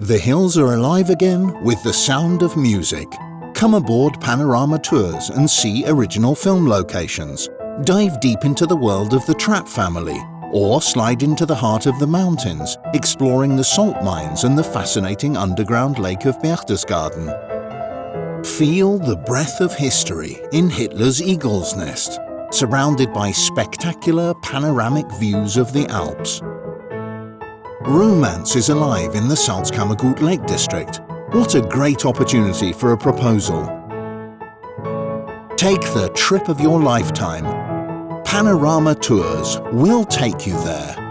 The hills are alive again with the sound of music. Come aboard Panorama Tours and see original film locations. Dive deep into the world of the Trapp family or slide into the heart of the mountains, exploring the salt mines and the fascinating underground lake of Berchtesgaden. Feel the breath of history in Hitler's Eagle's Nest, surrounded by spectacular panoramic views of the Alps. Romance is alive in the Salzkammergut Lake District. What a great opportunity for a proposal. Take the trip of your lifetime. Panorama Tours will take you there.